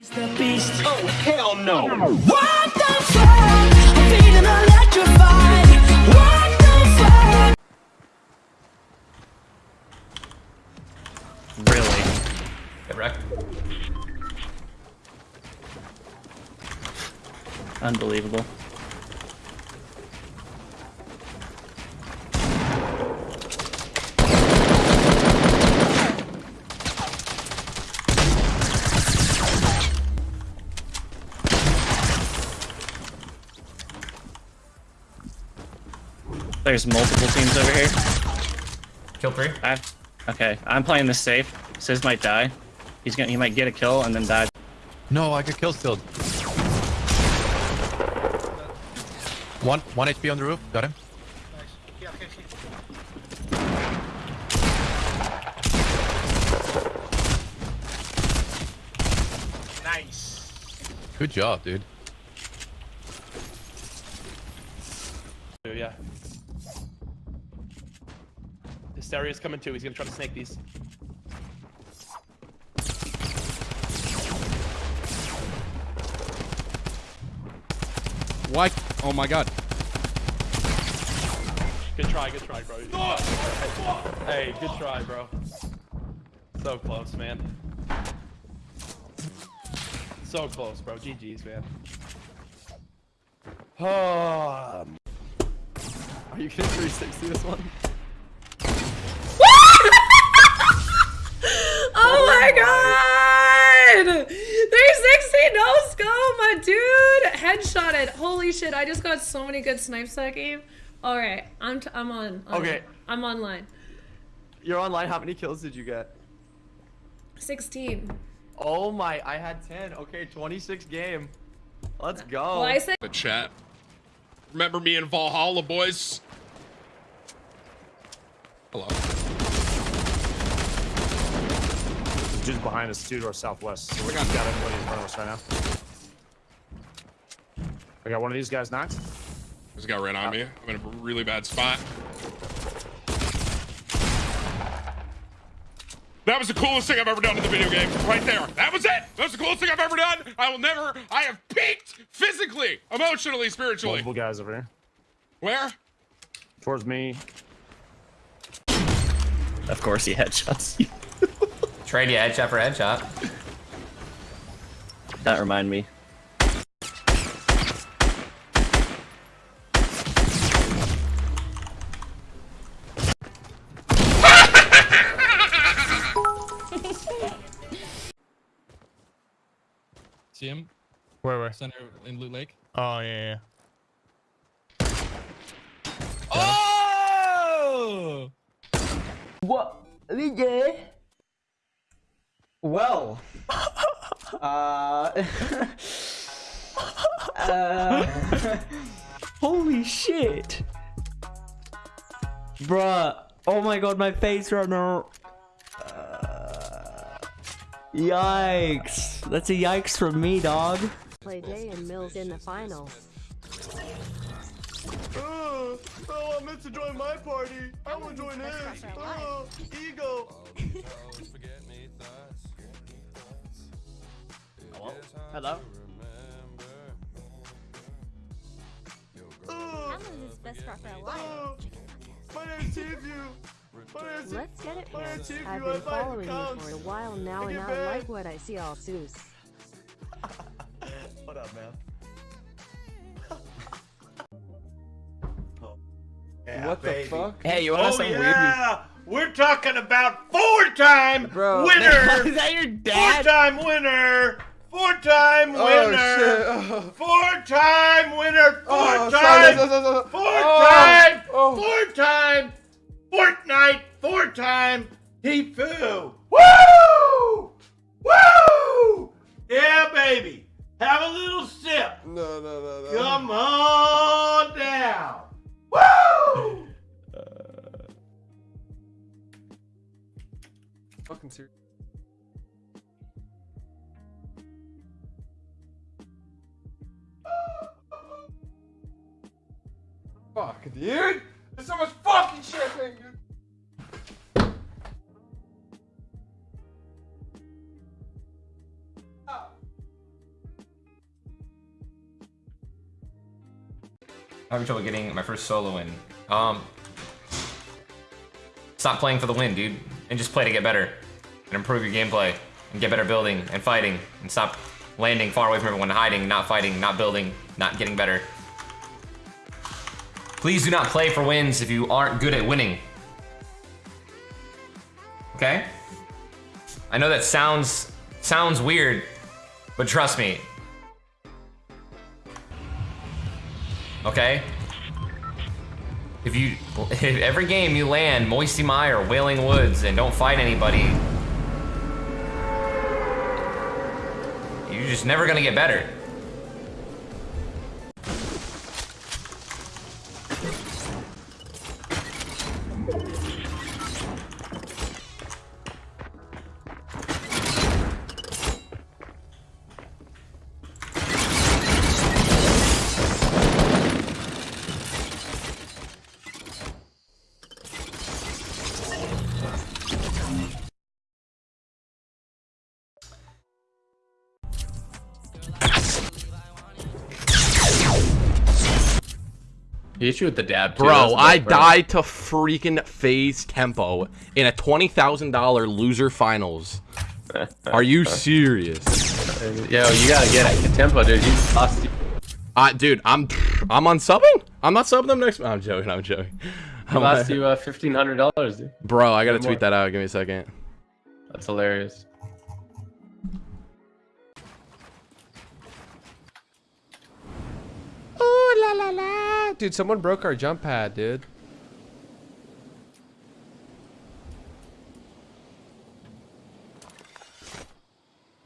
the beast. Oh, hell no. What the fuck? I'm feeling electrified. What the fuck? Really? Get wrecked. Unbelievable. There's multiple teams over here. Kill three. I, okay, I'm playing this safe. Sis might die. He's gonna, he might get a kill and then die. No, I got kill stilled. One, one HP on the roof. Got him. Nice. Good job, dude. Yeah. Hysteria's coming too. He's gonna try to snake these. Why? Oh my god. Good try, good try, bro. Hey, good try, bro. So close, man. So close, bro. GG's, man. Oh, are you gonna 360 this one? Oh my god! 360 no scope, my dude! Headshotted. Holy shit, I just got so many good snipes that game. Alright, I'm, t- I'm on. on- Okay. I'm online. You're online. How many kills did you get? 16. Oh my, I had 10. Okay, 26 game. Let's go. Well, I said The chat. Remember me in Valhalla, boys? Hello. Dude's behind us, due to our southwest. So we got everybody in front of us right now. I got one of these guys knocked. This guy ran on me. I'm in a really bad spot. That was the coolest thing I've ever done in the video game. Right there. That was it. That was the coolest thing I've ever done. I will never. I have peaked physically, emotionally, spiritually. Multiple guys over here. Where? Towards me. Of course he headshots you. Trade you headshot for headshot. That remind me. See him? Where, where? Center in Loot Lake. Oh, yeah, yeah. Oh! What? DJ? Well. uh. uh. Holy shit. Bruh. Oh my god, my face right now. Uh, yikes. That's a yikes from me, dog. Play Day and Mills in the finals. Oh, oh, I meant to join my party. I want to join his. Oh, ego. Hello? Hello? Oh, best for a oh, my name's Tfue. My name's Let's get it, my man. name's Tfue. I've been following you for a while now, and I like what I see all Zeus. What up, man? what the fuck? Hey, you want Oh, yeah! We're talking about four-time Bro, winner! is that your dad? Four-time winner! Oh, Four-time winner! Oh, Four-time winner! Oh. Four-time! Four-time! Four-time! Fortnite! Four-time! Tfue! Woo! Woo! Yeah, baby! Have a little sip! No, no, no, no. Come on down! Woo! Fucking serious. dude! There's so much fucking shit happening, dude! having trouble getting my first solo in. Um, stop playing for the win, dude, and just play to get better, and improve your gameplay, and get better building and fighting, and stop landing far away from everyone, hiding, not fighting, not building, not getting better. Please do not play for wins if you aren't good at winning. Okay? I know that sounds sounds weird, but trust me. Okay? If you if every game you land Moisty Mire, Wailing Woods, and don't fight anybody, you're just never gonna get better. He hit you with the dab, too. Bro, I dope, died to freaking phase tempo in a $20,000 loser finals. Are you serious? Yo, you gotta get it. Tempo, dude. You lost. Uh, dude, I'm I'm on subbing. I'm not subbing them next. I'm joking. I'm joking. He lost you uh, fifteen hundred dollars, dude. Bro, I gotta tweet that out. Give me a second. That's hilarious. Ooh la la la. Dude, someone broke our jump pad, dude.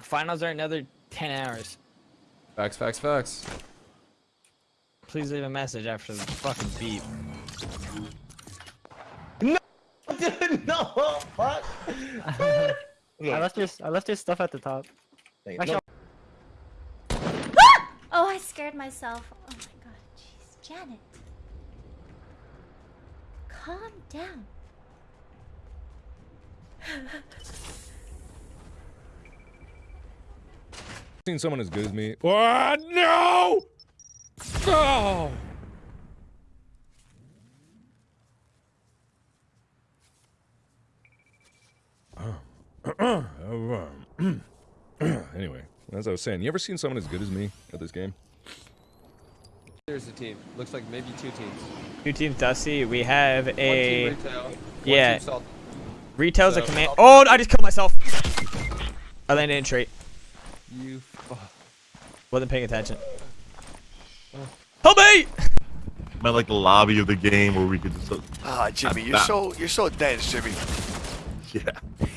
Finals are another 10 hours. Facts, facts, facts. Please leave a message after the fucking beep. Dude, no, fuck. I left your I left your stuff at the top. Actually, ah! Oh, I scared myself. Oh my god, jeez. Janet. Calm down. Seen someone as good as me. Oh, no! Oh! anyway, as I was saying, you ever seen someone as good as me at this game? There's a team. Looks like maybe two teams. Two teams Dusty. We have One a team retail. One yeah. team salt. Retail's a command. Oh, I just killed myself. I landed in trait. You fuck. Wasn't paying attention. Help me! I like the lobby of the game where we could just. Ah, Jimmy, Ah, you're so you're so dense, Jimmy. Yeah.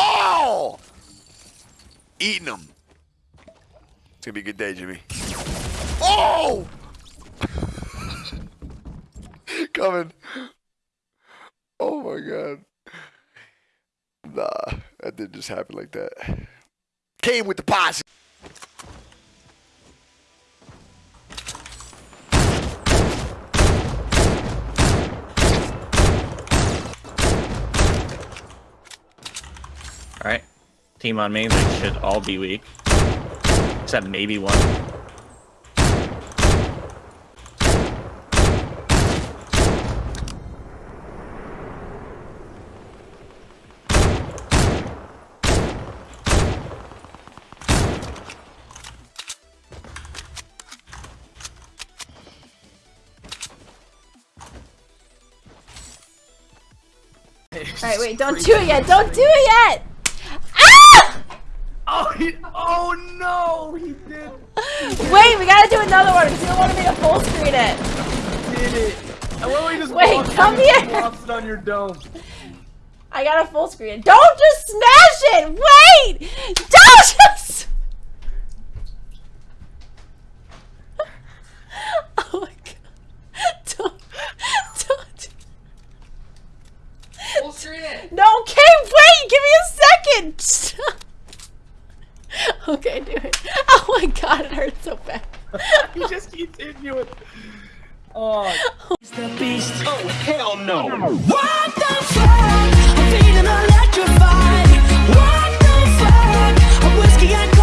Oh! Eating them. It's gonna be a good day, Jimmy. Oh! Coming. Oh my god. Nah, that didn't just happen like that. Came with the posse. Alright. Team on me, they should all be weak. Except maybe one. Alright, wait, don't do it yet. Don't do it yet! Ah! Oh, he, oh no, he did. Wait, we gotta do another one because you don't want me to full screen it. Did it. I love how he just Wait, come here. It on your dome. I got a full screen. Don't just smash it! Wait! Don't just. Okay, do it. Oh my god, it hurts so bad. he just keeps hitting you with. Oh. It's the beast. Oh, hell no. What the fuck? I'm feeling electrified. What the fuck? I'm whiskey and.